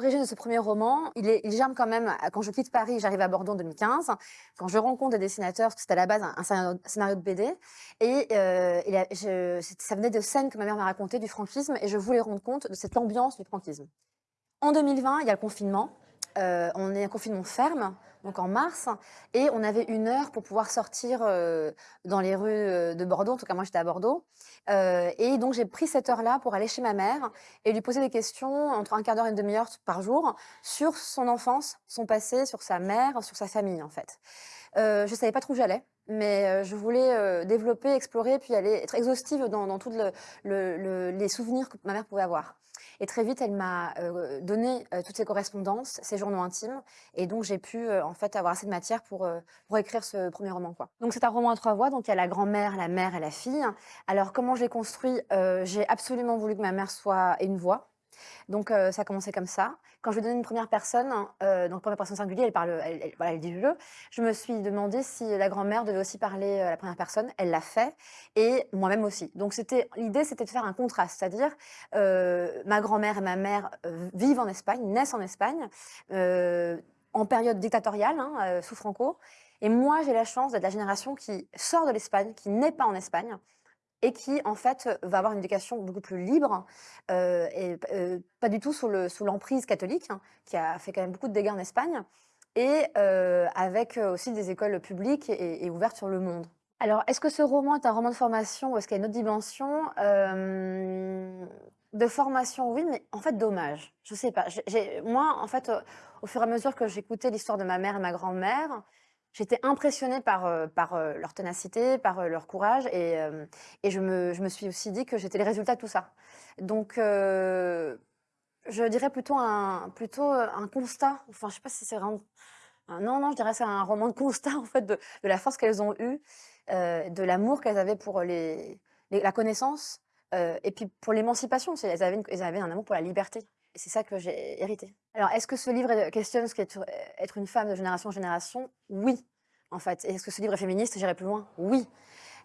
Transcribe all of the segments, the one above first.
ce premier roman, il, germe quand même, quand je quitte Paris, j'arrive à Bordeaux en 2015, quand je rencontre des dessinateurs, c'était à la base un, scénario, de BD, et, euh, ça venait de scènes que ma mère m'a racontées du franquisme, et je voulais rendre compte de cette ambiance du franquisme. En 2020, il y a le confinement, euh, on est en confinement ferme, donc en mars, et on avait une heure pour pouvoir sortir euh, dans les rues euh, de Bordeaux, en tout cas moi j'étais à Bordeaux, et donc j'ai pris cette heure-là pour aller chez ma mère et lui poser des questions entre un quart d'heure et une demi-heure par jour sur son enfance, son passé, sur sa mère, sur sa famille en fait. je ne savais pas trop où j'allais, mais je voulais développer, explorer, puis aller être exhaustive dans, tous les souvenirs que ma mère pouvait avoir. Et très vite, elle m'a donné toutes ses correspondances, ses journaux intimes. Et donc, j'ai pu en fait avoir assez de matière pour, pour écrire ce premier roman. Quoi. Donc, c'est un roman à trois voix. Donc, il y a la grand-mère, la mère et la fille. Alors, comment je l'ai construit? J'ai absolument voulu que ma mère soit une voix. Donc ça a commencé comme ça. Quand je lui ai donné une première personne, euh, donc première personne singulière, elle parle, elle, voilà, elle dit le. Je me suis demandé si la grand-mère devait aussi parler à la première personne. Elle l'a fait et moi-même aussi. Donc l'idée, c'était de faire un contraste, c'est-à-dire ma grand-mère et ma mère vivent en Espagne, naissent en Espagne, en période dictatoriale hein, sous Franco. Et moi, j'ai la chance d'être la génération qui sort de l'Espagne, qui n'est pas en Espagne, et qui, en fait, va avoir une éducation beaucoup plus libre euh, et euh, pas du tout sous l'emprise catholique, hein, qui a fait quand même beaucoup de dégâts en Espagne, et euh, avec aussi des écoles publiques et, ouvertes sur le monde. Alors, est-ce que ce roman est un roman de formation ou est-ce qu'il y a une autre dimension? De formation, oui, mais en fait, dommage. Je sais pas. moi, en fait, au fur et à mesure que j'écoutais l'histoire de ma mère et ma grand-mère, J'étais impressionnée par, euh, euh, leur ténacité, par euh, leur courage, et, je, me, suis aussi dit que j'étais les résultats de tout ça. Donc, je dirais plutôt un, constat, enfin, je sais pas si c'est vraiment... Non, non, je dirais c'est un roman de constat, en fait, de, la force qu'elles ont eue, de l'amour qu'elles avaient pour la connaissance, et puis pour l'émancipation, elles elles avaient un amour pour la liberté. C'est ça que j'ai hérité. Alors, est-ce que ce livre questionne ce qu'est être une femme de génération en génération? Oui, en fait. Est-ce que ce livre est féministe? J'irai plus loin Oui.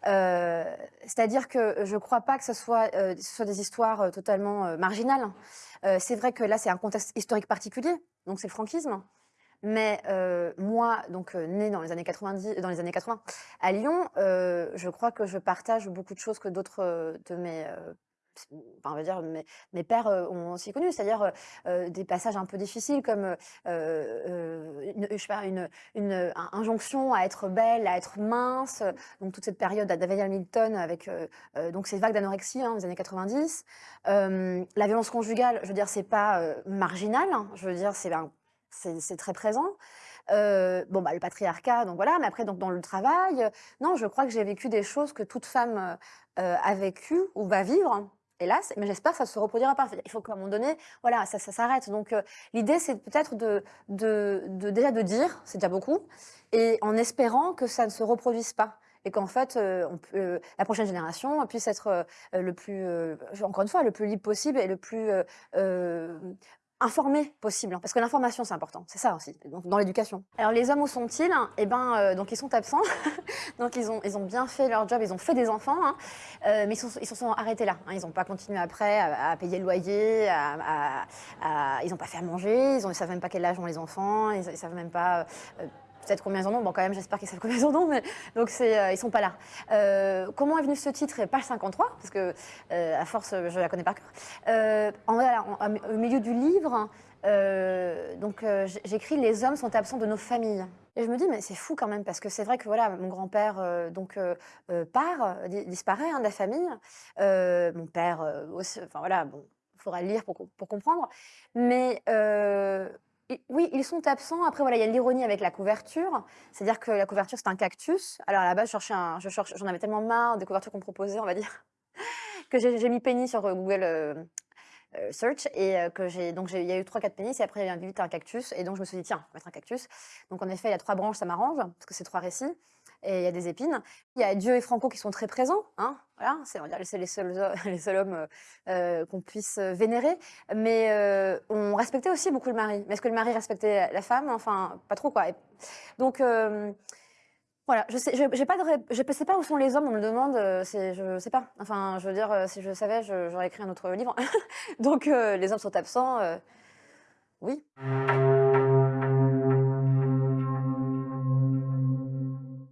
Euh, c'est-à-dire que je ne crois pas que ce soit, euh, des histoires euh, totalement marginales. c'est vrai que là, c'est un contexte historique particulier, donc c'est le franquisme. Mais moi, donc née dans les années 90, dans les années 80 à Lyon, je crois que je partage beaucoup de choses que d'autres de mes on va dire, mes, pères ont aussi connu, c'est-à-dire des passages un peu difficiles comme, une, je sais pas, une, une injonction à être belle, à être mince, donc toute cette période à David Hamilton avec donc ces vagues d'anorexie hein, des années 90. la violence conjugale, je veux dire, c'est pas marginal, hein, je veux dire, c'est c'est très présent. bon, bah, le patriarcat, donc voilà, mais après, donc, dans le travail, non, je crois que j'ai vécu des choses que toute femme a vécues ou va vivre, hélas, mais j'espère que ça se reproduira pas. Il faut qu'à un moment donné, voilà, ça, s'arrête. Donc euh, l'idée, c'est peut-être de, de, déjà de dire, c'est déjà beaucoup, et en espérant que ça ne se reproduise pas et qu'en fait, euh, euh, la prochaine génération puisse être le plus, encore une fois, le plus libre possible et le plus informé possible, hein, parce que l'information c'est important, c'est ça aussi, dans l'éducation. Alors les hommes où sont-ils? Eh ben, euh, donc ils sont absents, donc ils ont, ils ont bien fait leur job, ils ont fait des enfants, hein, euh, mais ils, se sont arrêtés là. Hein, ils n'ont pas continué après à, payer le loyer, ils n'ont pas fait à manger, ils ne savent même pas quel âge ont les enfants, ils, ne savent même pas euh, peut-être combien ils en ont. Bon, quand même, j'espère qu'ils savent combien ils en ont, mais donc c'est, euh, ils sont pas là. Euh, comment est venu ce titre? Page 53, parce que euh, à force, je la connais par cœur. au milieu du livre, donc j'écris les hommes sont absents de nos familles. Et je me dis mais c'est fou quand même parce que c'est vrai que voilà mon grand-père donc part disparaît hein, de la famille, mon père aussi, enfin voilà bon il faudra lire pour, pour comprendre, mais oui, ils sont absents. Après, voilà, il y a l'ironie avec la couverture. C'est-à-dire que la couverture, c'est un cactus. Alors, à la base, je j'en avais tellement marre des couvertures qu'on proposait, on va dire, que j'ai mis Penny sur euh, Google euh, Search et que j'ai donc il y a eu trois quatre pénis et après il y a un cactus et donc je me suis dit tiens mettre un cactus donc en effet il y a trois branches ça m'arrange parce que c'est trois récits et il y a des épines. Il y a Dieu et Franco qui sont très présents, hein, voilà, c'est les seuls, les seuls hommes euh, euh, qu'on puisse vénérer, mais euh, on respectait aussi beaucoup le mari. Mais est-ce que le mari respectait la femme? Enfin, pas trop quoi. donc voilà, je sais, j'ai pas de, je sais pas où sont les hommes. On me le demande, c'est, je sais pas. Enfin, je veux dire, si je savais, j'aurais écrit un autre livre. donc les hommes sont absents. Oui.